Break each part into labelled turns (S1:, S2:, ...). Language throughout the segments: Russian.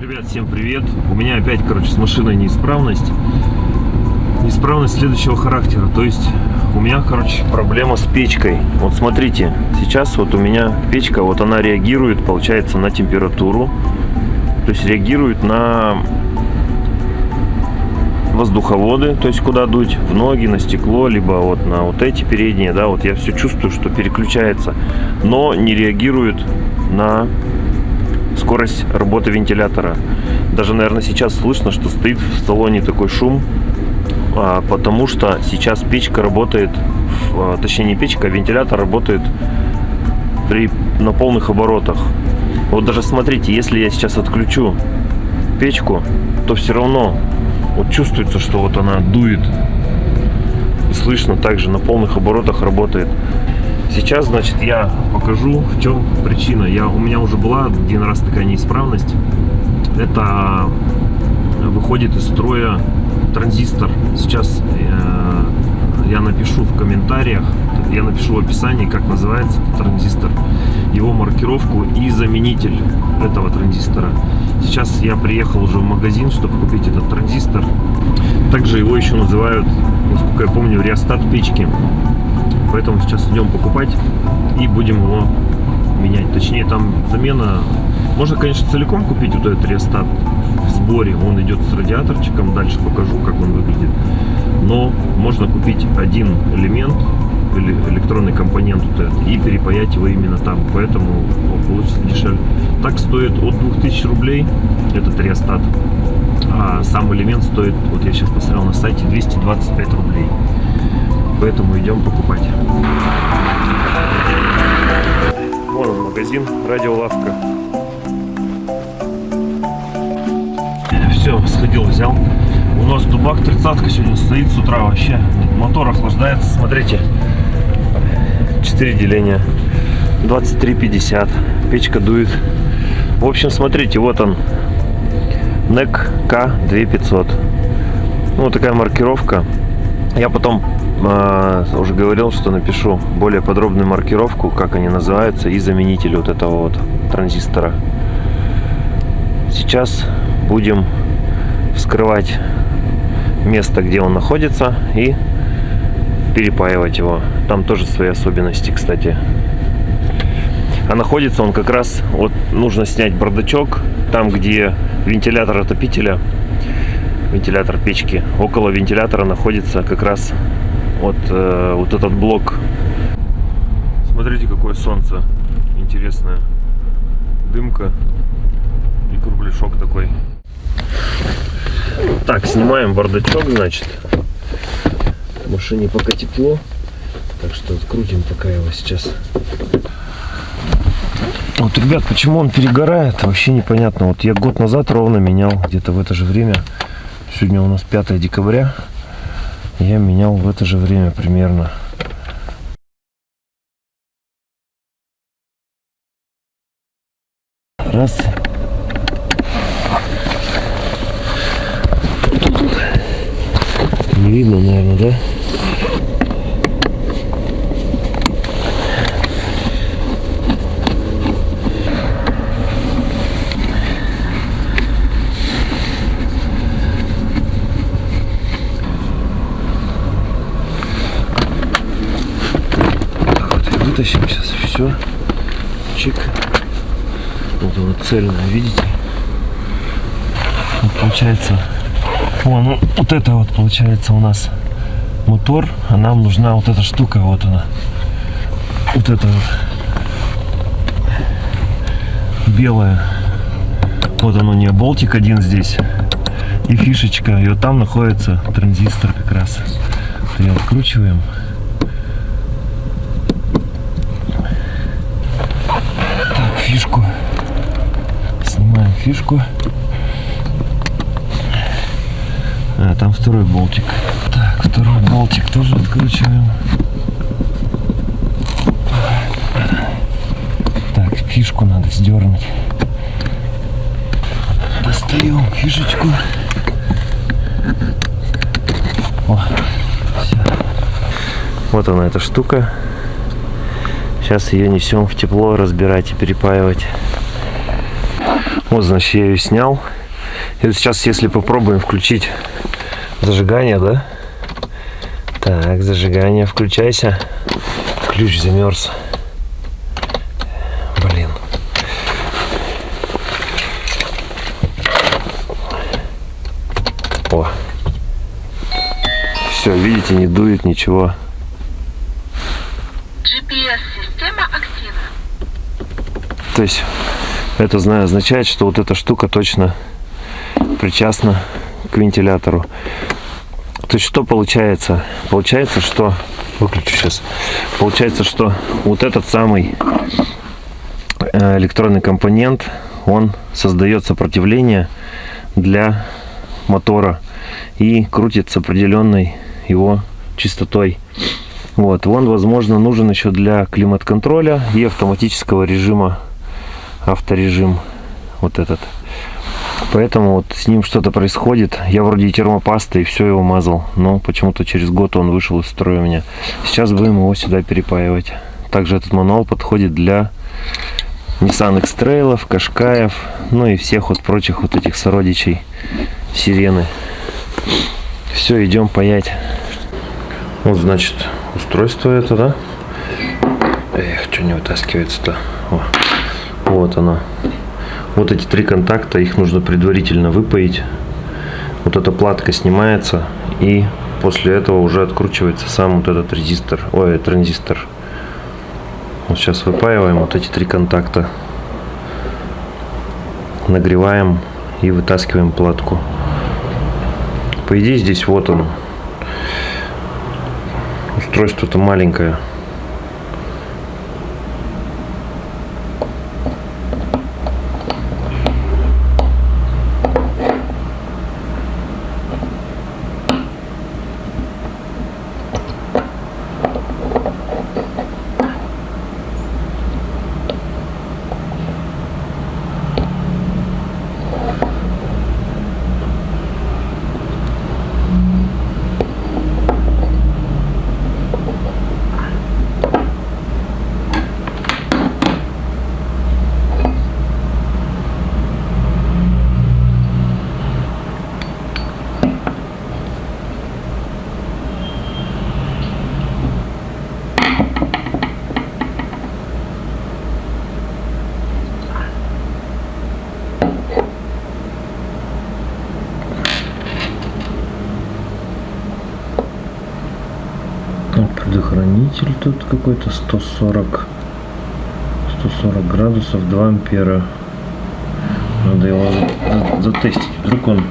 S1: Ребят, всем привет! У меня опять, короче, с машиной неисправность. Неисправность следующего характера. То есть у меня, короче, проблема с печкой. Вот смотрите, сейчас вот у меня печка, вот она реагирует, получается, на температуру. То есть реагирует на воздуховоды, то есть куда дуть, в ноги, на стекло, либо вот на вот эти передние, да, вот я все чувствую, что переключается, но не реагирует на скорость работы вентилятора. Даже, наверное, сейчас слышно, что стоит в салоне такой шум, а, потому что сейчас печка работает, а, точнее не печка, а вентилятор работает при, на полных оборотах. Вот даже смотрите, если я сейчас отключу печку, то все равно вот чувствуется, что вот она дует. И слышно также на полных оборотах работает. Сейчас, значит, я покажу, в чем причина. Я, у меня уже была один раз такая неисправность. Это выходит из строя транзистор. Сейчас э, я напишу в комментариях, я напишу в описании, как называется транзистор, его маркировку и заменитель этого транзистора. Сейчас я приехал уже в магазин, чтобы купить этот транзистор. Также его еще называют, насколько я помню, реостат печки. Поэтому сейчас идем покупать и будем его менять. Точнее, там замена... Можно, конечно, целиком купить вот этот реостат в сборе. Он идет с радиаторчиком. Дальше покажу, как он выглядит. Но можно купить один элемент электронный компонент вот этот, и перепаять его именно там. Поэтому получится дешевле. Так стоит от 2000 рублей этот реостат. А сам элемент стоит, вот я сейчас посмотрел на сайте, 225 рублей поэтому идем покупать. Вон он магазин, радиолавка. Все, сходил, взял. У нас дубак 30 сегодня стоит с утра вообще. Мотор охлаждается, смотрите. 4 деления. 23,50. Печка дует. В общем, смотрите, вот он. NEC K2500. Ну, вот такая маркировка. Я потом уже говорил, что напишу более подробную маркировку, как они называются, и заменитель вот этого вот транзистора. Сейчас будем вскрывать место, где он находится, и перепаивать его. Там тоже свои особенности, кстати. А находится он как раз, вот нужно снять бардачок, там, где вентилятор отопителя вентилятор печки. Около вентилятора находится как раз вот, э, вот этот блок. Смотрите, какое солнце интересное. Дымка и кругляшок такой. Так, снимаем бардачок, значит. В машине пока тепло. Так что открутим пока его сейчас. Вот, ребят, почему он перегорает, вообще непонятно. Вот я год назад ровно менял, где-то в это же время Сегодня у нас 5 декабря. Я менял в это же время примерно. Раз. Не видно, наверное, да? Вытащим сейчас все. Чик. Вот она цельная, видите? Вот получается, вон, ну, вот это вот получается у нас мотор, а нам нужна вот эта штука, вот она. Вот это вот. Белая. Вот оно, не болтик один здесь. И фишечка. И вот там находится транзистор как раз. Ее откручиваем. Фишку. Снимаем фишку. А, там второй болтик. Так, второй болтик тоже откручиваем. Так, фишку надо сдернуть. Достаем фишечку. О, все. Вот она эта штука. Сейчас ее несем в тепло разбирать и перепаивать. Вот, значит, я ее снял. И вот сейчас, если попробуем включить зажигание, да? Так, зажигание, включайся. Ключ замерз. Блин. О. Все, видите, не дует ничего.
S2: GPS-система активна.
S1: То есть это знаю, означает, что вот эта штука точно причастна к вентилятору. То есть что получается? Получается, что... Выключу сейчас. Получается, что вот этот самый э, электронный компонент, он создает сопротивление для мотора и крутит с определенной его частотой. Вот, он, возможно, нужен еще для климат-контроля и автоматического режима, авторежим, вот этот. Поэтому вот с ним что-то происходит. Я вроде и термопастой, и все его мазал, но почему-то через год он вышел из строя у меня. Сейчас будем его сюда перепаивать. Также этот мануал подходит для Nissan X-Trail, Кашкаев, ну и всех вот прочих вот этих сородичей сирены. Все, идем паять. Вот, значит, устройство это, да? Эх, что не вытаскивается-то? Вот оно. Вот эти три контакта, их нужно предварительно выпаять. Вот эта платка снимается, и после этого уже откручивается сам вот этот резистор, ой, транзистор. Вот сейчас выпаиваем вот эти три контакта. Нагреваем и вытаскиваем платку. По идее здесь вот он. Устройство-то маленькое. Предохранитель тут какой-то 140 140 градусов 2 ампера. Надо его затестить. Вдруг он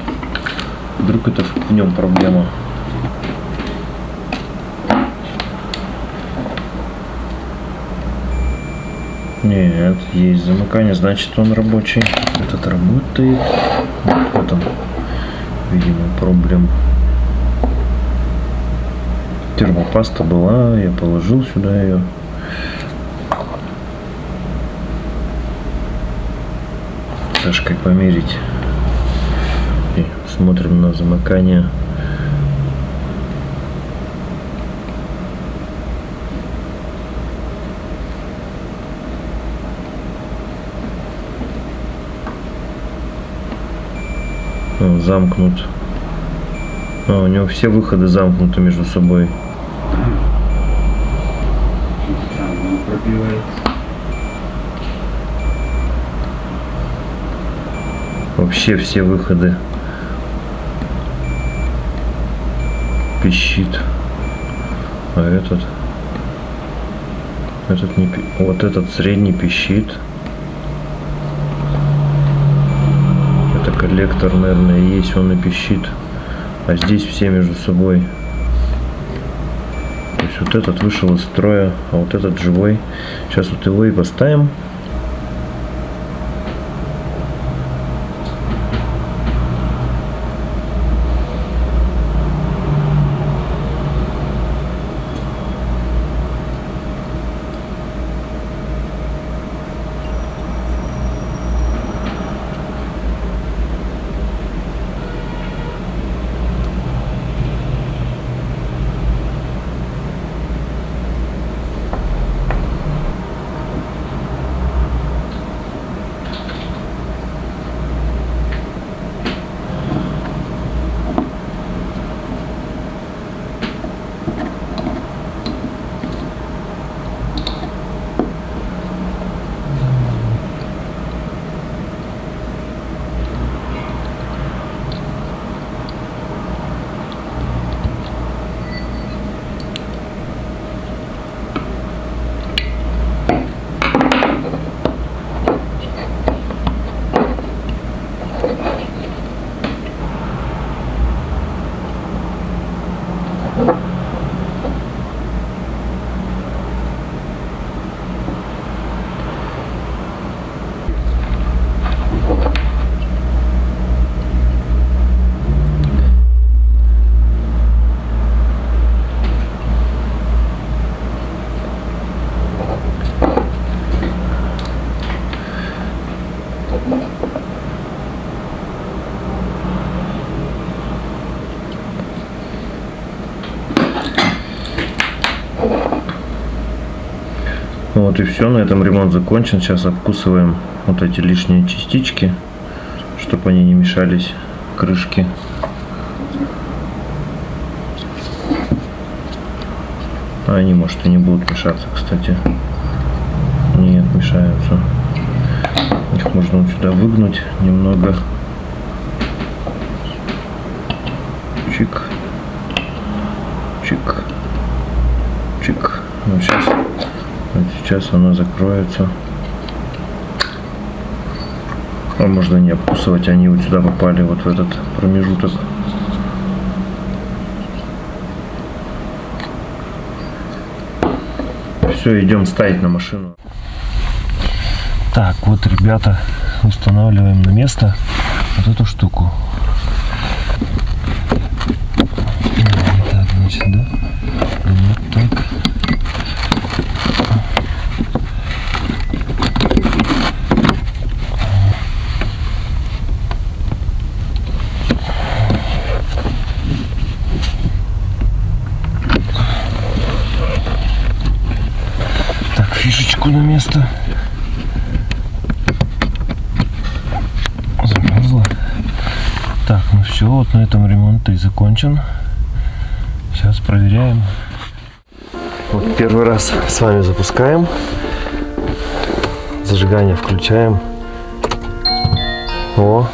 S1: вдруг это в нем проблема. Нет есть замыкание значит он рабочий. Этот работает. Вот он. Видимо проблем термопаста была, я положил сюда ее. Сашкой померить. И смотрим на замыкание. замкнут. А, у него все выходы замкнуты между собой. Вообще все выходы пищит. А этот этот не вот этот средний пищит. Это коллектор, наверное, есть, он и пищит. А здесь все между собой есть вот этот вышел из строя, а вот этот живой. Сейчас вот его и поставим. Вот и все, на этом ремонт закончен. Сейчас обкусываем вот эти лишние частички, чтобы они не мешались крышки. А они, может, и не будут мешаться, кстати. Нет, мешаются. Их можно вот сюда выгнуть немного. Чик. Чик. Чик. Вот сейчас, сейчас она закроется. А можно не обкусывать, они вот сюда попали, вот в этот промежуток. Все, идем ставить на машину. Так, вот, ребята, устанавливаем на место вот эту штуку. Вот так, значит, да? Вот так. Так, фишечку на место. Замерзла. Так, ну все, вот на этом ремонт и закончен. Сейчас проверяем. Вот первый раз с вами запускаем. Зажигание включаем. О.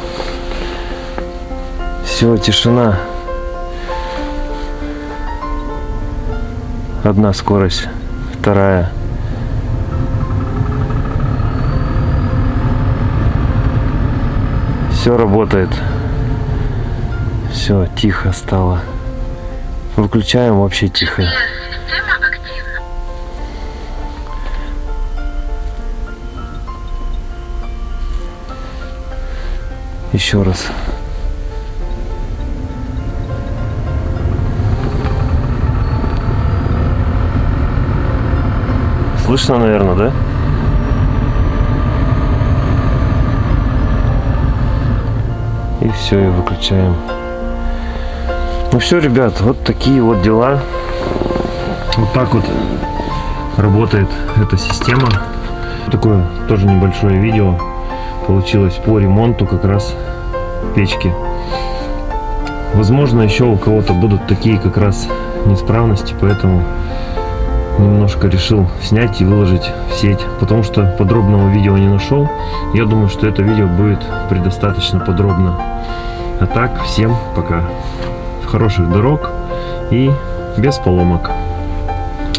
S1: Все, тишина. Одна скорость, вторая. Все работает. Все, тихо стало. Выключаем вообще тихо. Еще раз. Слышно, наверное, да? И все, и выключаем. Ну все, ребят, вот такие вот дела. Вот так вот работает эта система. Такое тоже небольшое видео получилось по ремонту как раз печки. Возможно, еще у кого-то будут такие как раз неисправности, поэтому немножко решил снять и выложить в сеть, потому что подробного видео не нашел. Я думаю, что это видео будет предостаточно подробно. А так, всем пока. Хороших дорог и без поломок.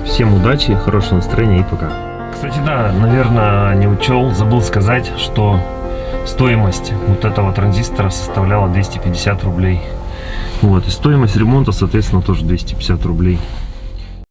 S1: Всем удачи, хорошего настроения и пока. Кстати, да, наверное, не учел, забыл сказать, что стоимость вот этого транзистора составляла 250 рублей. Вот, и стоимость ремонта, соответственно, тоже 250 рублей.